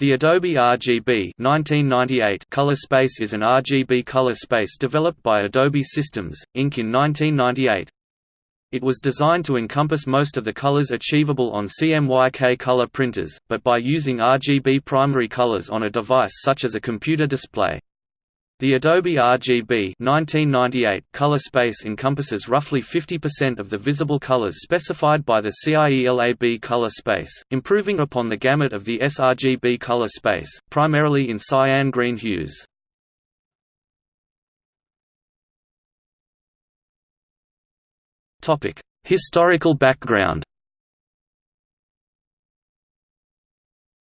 The Adobe RGB 1998 color space is an RGB color space developed by Adobe Systems, Inc. in 1998. It was designed to encompass most of the colors achievable on CMYK color printers, but by using RGB primary colors on a device such as a computer display. The Adobe RGB 1998 color space encompasses roughly 50% of the visible colors specified by the CIELAB color space, improving upon the gamut of the sRGB color space, primarily in cyan green hues. Historical background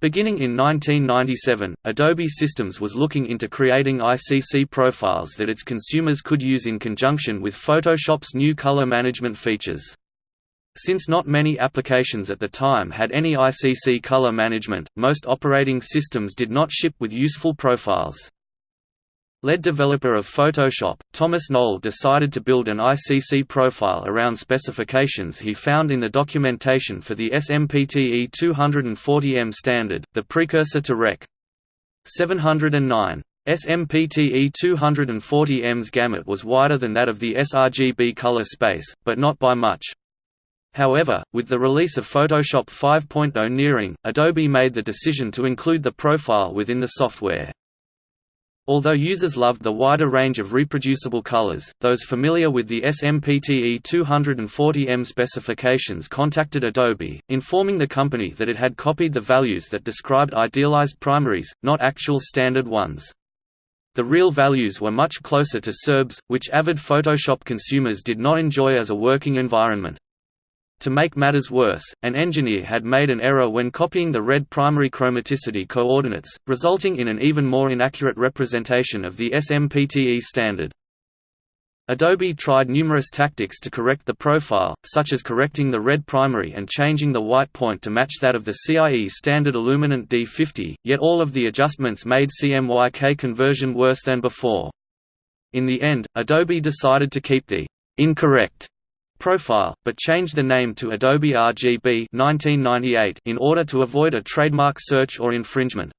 Beginning in 1997, Adobe Systems was looking into creating ICC profiles that its consumers could use in conjunction with Photoshop's new color management features. Since not many applications at the time had any ICC color management, most operating systems did not ship with useful profiles. Lead developer of Photoshop, Thomas Knoll decided to build an ICC profile around specifications he found in the documentation for the SMPTE 240M standard, the precursor to Rec. 709. SMPTE 240M's gamut was wider than that of the sRGB color space, but not by much. However, with the release of Photoshop 5.0 nearing, Adobe made the decision to include the profile within the software. Although users loved the wider range of reproducible colors, those familiar with the SMPTE 240M specifications contacted Adobe, informing the company that it had copied the values that described idealized primaries, not actual standard ones. The real values were much closer to sRGB's, which avid Photoshop consumers did not enjoy as a working environment. To make matters worse, an engineer had made an error when copying the red primary chromaticity coordinates, resulting in an even more inaccurate representation of the SMPTE standard. Adobe tried numerous tactics to correct the profile, such as correcting the red primary and changing the white point to match that of the CIE standard Illuminant D50, yet all of the adjustments made CMYK conversion worse than before. In the end, Adobe decided to keep the incorrect profile, but changed the name to Adobe RGB 1998 in order to avoid a trademark search or infringement.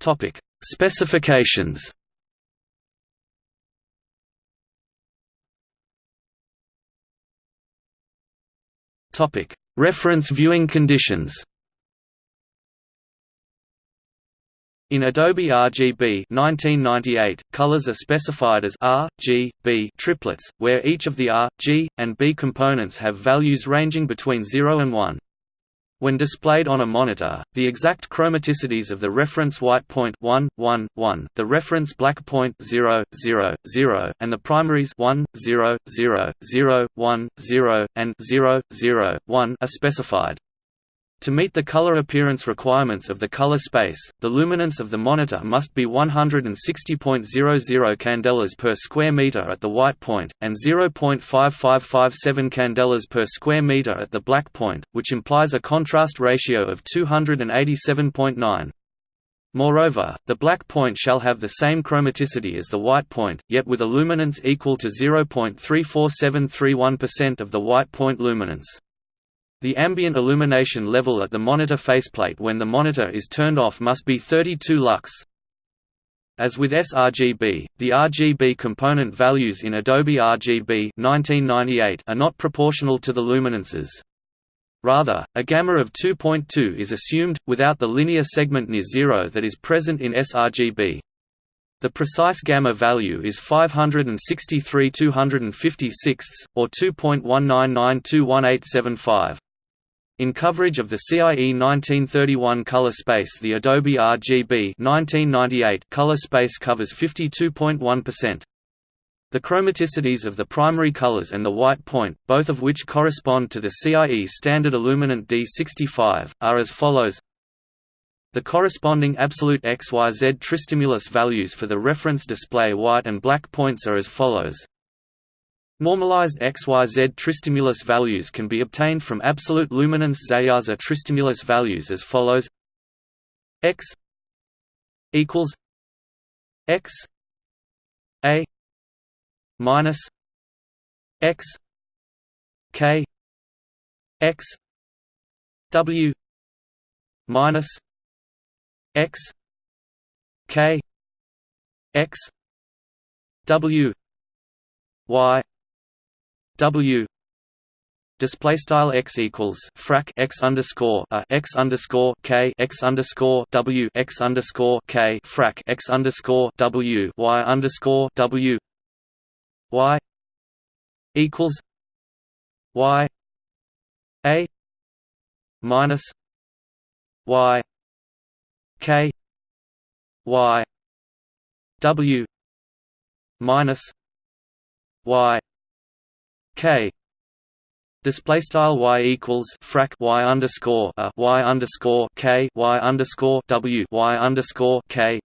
Topic: Specifications. Topic: Reference viewing conditions. In Adobe RGB 1998, colors are specified as R, G, B triplets, where each of the R, G, and B components have values ranging between 0 and 1. When displayed on a monitor, the exact chromaticities of the reference white point 1, 1, 1, the reference black point 0, 0, 0, and the primaries 1, 0, 0, 0, 1, 0, and 0, 0, 1 are specified. To meet the color appearance requirements of the color space, the luminance of the monitor must be 160.00 candelas per square meter at the white point, and 0.5557 candelas per square meter at the black point, which implies a contrast ratio of 287.9. Moreover, the black point shall have the same chromaticity as the white point, yet with a luminance equal to 0.34731% of the white point luminance. The ambient illumination level at the monitor faceplate when the monitor is turned off must be 32 lux. As with sRGB, the RGB component values in Adobe RGB 1998 are not proportional to the luminances. Rather, a gamma of 2.2 is assumed, without the linear segment near zero that is present in sRGB. The precise gamma value is 563 256 or 2.1992185. In coverage of the CIE 1931 color space the Adobe RGB 1998 color space covers 52.1%. The chromaticities of the primary colors and the white point, both of which correspond to the CIE standard Illuminant D65, are as follows the corresponding absolute XYZ tristimulus values for the reference display white and black points are as follows Normalized XYZ tristimulus values can be obtained from absolute luminance XaYaZa tristimulus values as follows. X equals x a minus x k x w minus x k x w y w display style x equals frac x underscore a x underscore k x underscore w x underscore k frac x underscore w y underscore w y equals y a minus y k y w minus y k. Display style y equals frac y underscore a y underscore k y underscore w y underscore k.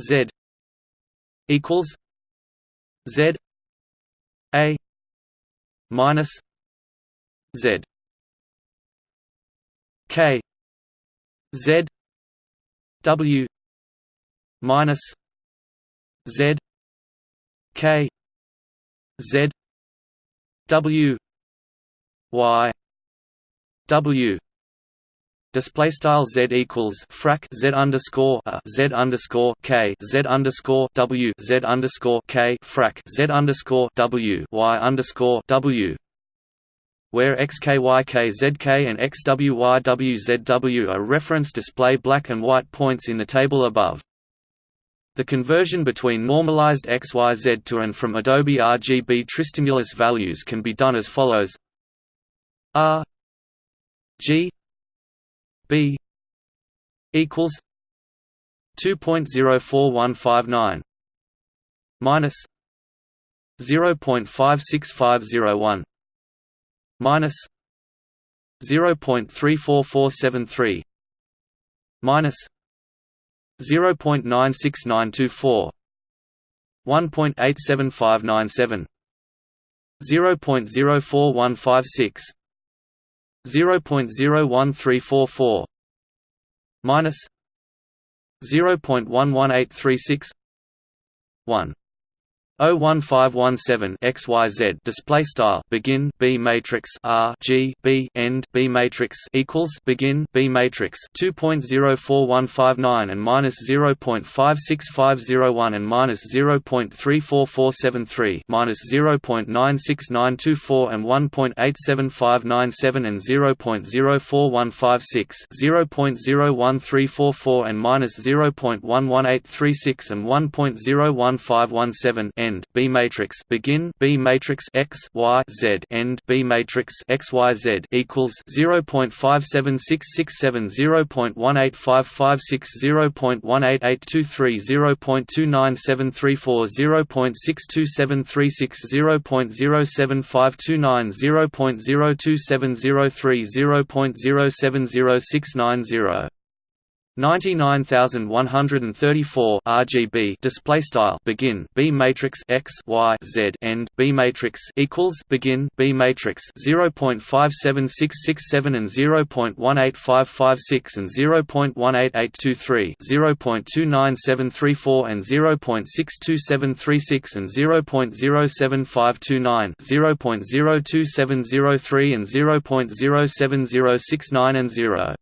Z equals z a minus z k. Z w minus z k. Z w y w display style z equals frac z underscore a z underscore k z underscore w z underscore k frac z underscore w y underscore w where xkyk and xwywzw are reference display black and white points in the table above. The conversion between normalized XYZ to and from Adobe RGB tristimulus values can be done as follows. R G B equals two point zero four one five nine minus zero point five six five zero one minus zero point three four four seven three minus zero point nine six nine two four one point eight seven five nine seven zero point zero four one five six 0.01344 minus 0.11836 1 01517 XYZ display style begin B matrix R G B end B matrix equals begin B matrix 2.04159 and minus 0.56501 and minus 0.34473 minus 0.96924 and 1.87597 and 0.04156 0.01344 and minus 0.11836 and 1.01517 end B matrix begin B matrix X Y Z end B matrix X Y Z equals 0.57667 0.18556 0.18823 0.29734 0.62736 0.07529 0.02703 0.070690 99134 RGB display style begin B matrix X Y Z end B matrix equals begin B matrix 0.57667 and 0.18556 and 0.18823 0.29734 and 0.62736 and 0.07529 0.02703 and 0.07069 and 0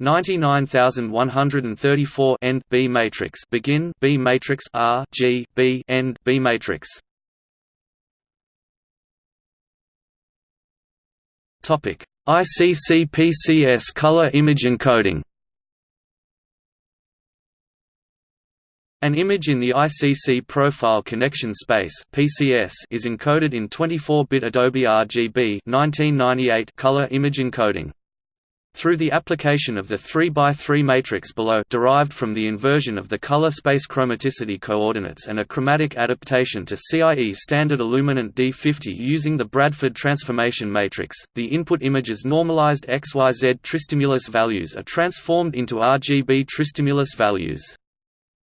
99134 end B matrix. Begin B matrix. R G B end B matrix. Topic. ICC PCS color image encoding. An image in the ICC profile connection space (PCS) is encoded in 24-bit Adobe RGB 1998 color image encoding. Through the application of the 3x3 matrix below derived from the inversion of the color space chromaticity coordinates and a chromatic adaptation to CIE standard illuminant D50 using the Bradford transformation matrix, the input image's normalized XYZ tristimulus values are transformed into RGB tristimulus values.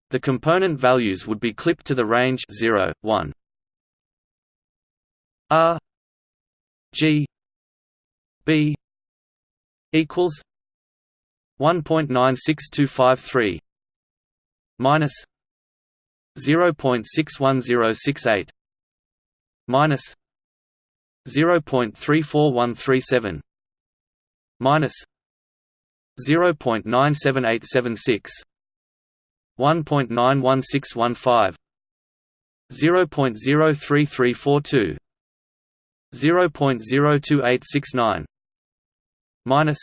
The component values would be clipped to the range 0, 1 R G B equals 1.96253 minus 0.61068 minus 0.34137 minus 0.97876 1.91615 0.03342 0.02869 minus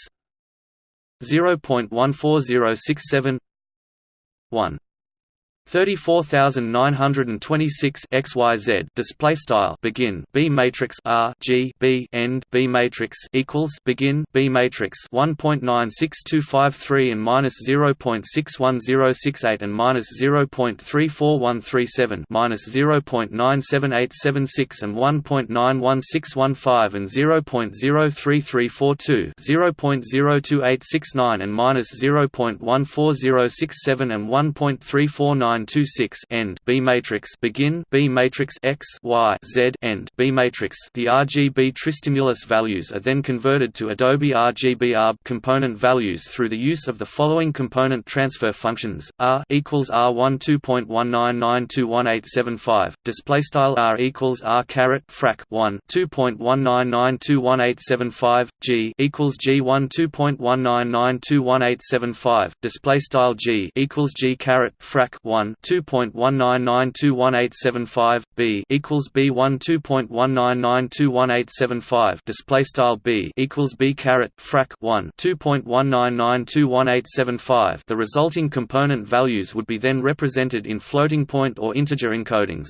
0.14067 1 34926 xyz display style begin b matrix r g b end b matrix equals begin b matrix 1.96253 and minus 0.61068 and minus 0.34137 minus 0.97876 and 1.91615 and 0.03342 0.02869 and minus 0.14067 and 1.349 926 end B matrix begin B matrix X Y Z end B matrix. The RGB tristimulus values are then converted to Adobe RGB ARB component values through the use of the following component transfer functions R equals R1 2.1992185 display style R equals R caret frac 1 2.1992185 G equals G1 2.1992185 display style G equals G caret frac 1 1 2.1992185 b equals b 1 2.1992185 display style b equals b caret frac 1 2.1992185 the resulting component values would be then represented in floating point or integer encodings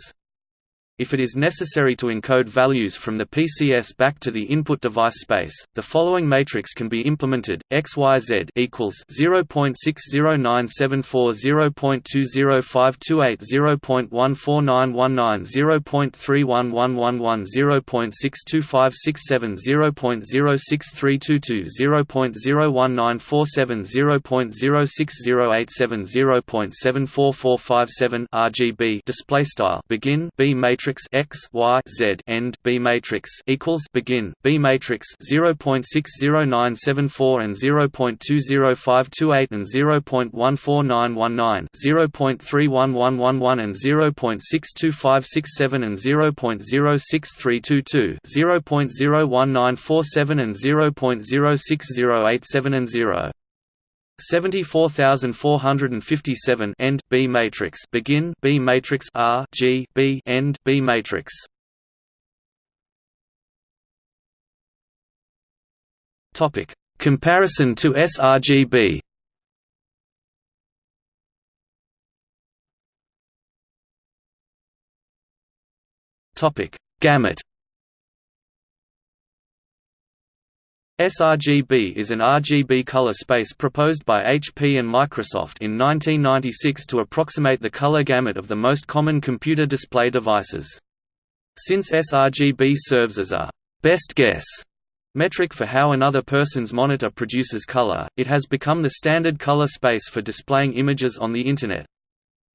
if it is necessary to encode values from the PCS back to the input device space, the following matrix can be implemented: XYZ equals 0.60974 0.20528 0.14919 0.31111 0.62567 0.06322 0.01947 0.06087 0.74457 RGB display style. Begin B matrix matrix X Y Z end B matrix equals begin. B matrix 0.60974 and 0.20528 and 0.14919 0.31111 and 0.62567 and 0.06322 0.01947 and 0.06087 and 0 74457 end B matrix begin B matrix R G B end B matrix. Topic. Comparison to sRGB Topic. Gamut sRGB is an RGB color space proposed by HP and Microsoft in 1996 to approximate the color gamut of the most common computer display devices. Since sRGB serves as a «best guess» metric for how another person's monitor produces color, it has become the standard color space for displaying images on the Internet.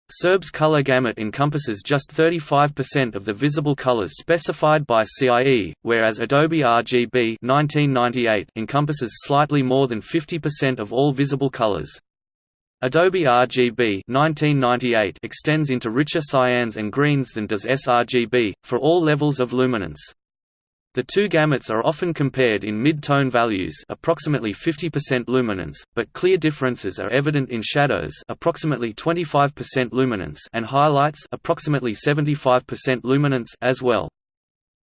sRGB's color gamut encompasses just 35% of the visible colors specified by CIE, whereas Adobe RGB 1998 encompasses slightly more than 50% of all visible colors. Adobe RGB 1998 extends into richer cyans and greens than does sRGB, for all levels of luminance. The two gamuts are often compared in mid-tone values approximately 50% luminance, but clear differences are evident in shadows approximately 25% luminance and highlights approximately 75% luminance as well.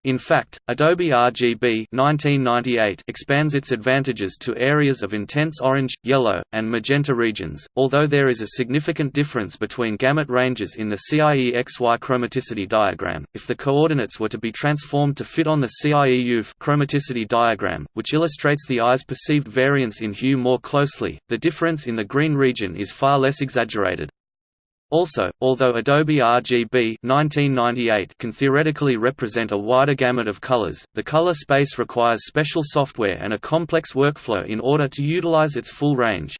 In fact, Adobe RGB 1998 expands its advantages to areas of intense orange, yellow, and magenta regions, although there is a significant difference between gamut ranges in the CIE XY chromaticity diagram. If the coordinates were to be transformed to fit on the CIE UV chromaticity diagram, which illustrates the eye's perceived variance in hue more closely, the difference in the green region is far less exaggerated. Also, although Adobe RGB 1998 can theoretically represent a wider gamut of colors, the color space requires special software and a complex workflow in order to utilize its full range.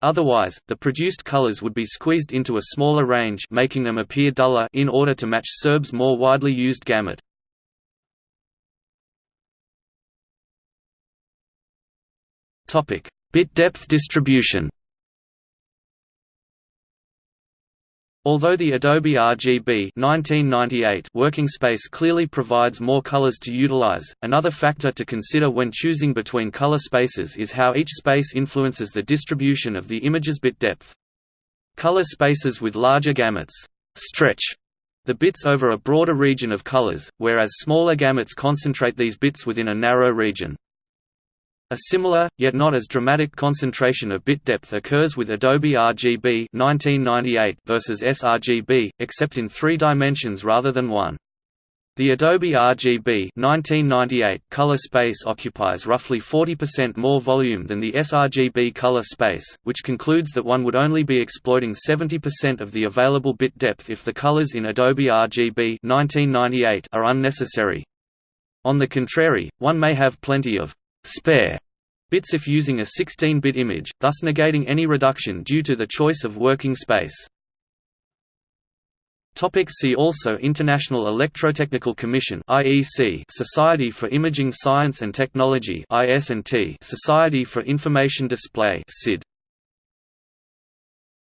Otherwise, the produced colors would be squeezed into a smaller range making them appear duller in order to match sRGB's more widely used gamut. Bit depth distribution Although the Adobe RGB 1998 working space clearly provides more colors to utilize, another factor to consider when choosing between color spaces is how each space influences the distribution of the image's bit depth. Color spaces with larger gamuts stretch the bits over a broader region of colors, whereas smaller gamuts concentrate these bits within a narrow region. A similar, yet not as dramatic concentration of bit depth occurs with Adobe RGB 1998 versus sRGB, except in three dimensions rather than one. The Adobe RGB 1998 color space occupies roughly 40% more volume than the sRGB color space, which concludes that one would only be exploiting 70% of the available bit depth if the colors in Adobe RGB 1998 are unnecessary. On the contrary, one may have plenty of spare bits if using a 16-bit image, thus negating any reduction due to the choice of working space. See also International Electrotechnical Commission IEC Society for Imaging Science and Technology IS&T Society for Information Display SID